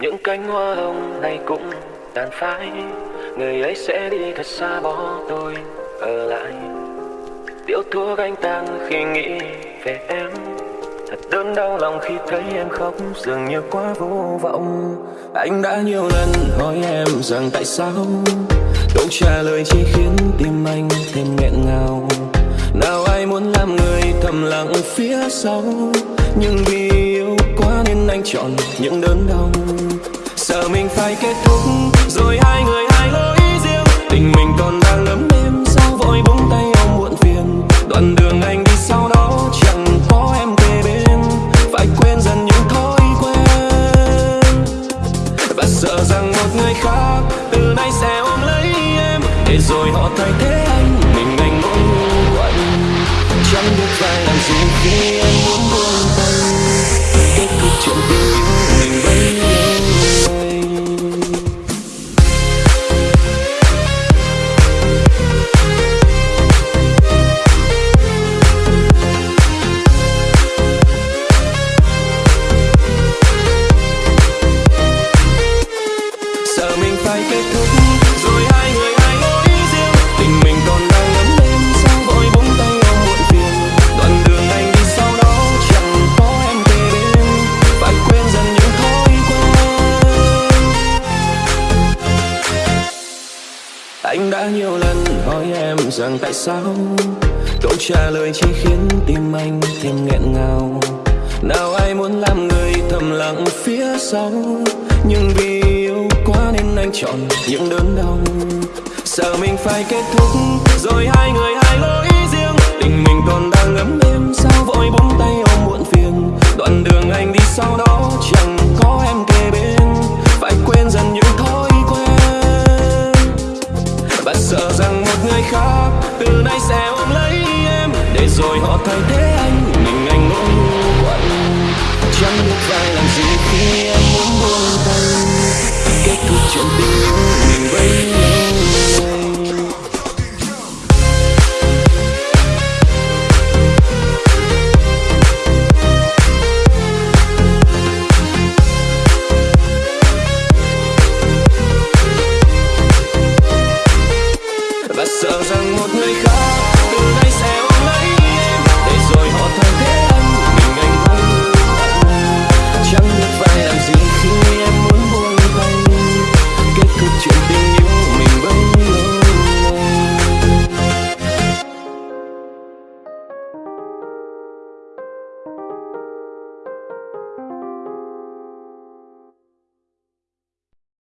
những cánh hoa hồng này cũng tàn phai. Người ấy sẽ đi thật xa bỏ tôi ở lại. Điếu thuốc anh tan khi nghĩ về em. Thật đớn đau lòng khi thấy em khóc. Dường như quá vô vọng. Anh đã nhiều lần hỏi em rằng tại sao? Câu trả lời chỉ khiến tim anh thêm nghẹn ngào. Nào ai muốn làm người thầm lặng phía sau? Nhưng vì yêu chọn những đớn đau. Sợ mình phải kết thúc, rồi hai người hai lối riêng. Tình mình còn đang lấm đêm sao vội buông tay ôm muộn phiền? Đoạn đường anh đi sau đó chẳng có em kề bên. Phải quên dần những thói quen. Và sợ rằng một người khác từ nay sẽ ôm lấy em. Để rồi họ thay thế anh, mình anh ngồi quạnh chẳng biết phải làm gì khi em đã nhiều lần hỏi em rằng tại sao câu trả lời chỉ khiến tim anh thêm nghẹn ngào. Nào ai muốn làm người thầm lặng phía sau, nhưng vì yêu quá nên anh chọn những đớn đau. Sợ mình phải kết thúc, rồi hai người hai lối riêng, tình mình sợ rằng một người khác từ nay sẽ ôm lấy em. Để rồi họ thay thế anh, mình anh ngồi quạnh chẳng biết phải làm gì khi em muốn buông tay. Kết thúc chuyện tình yêu.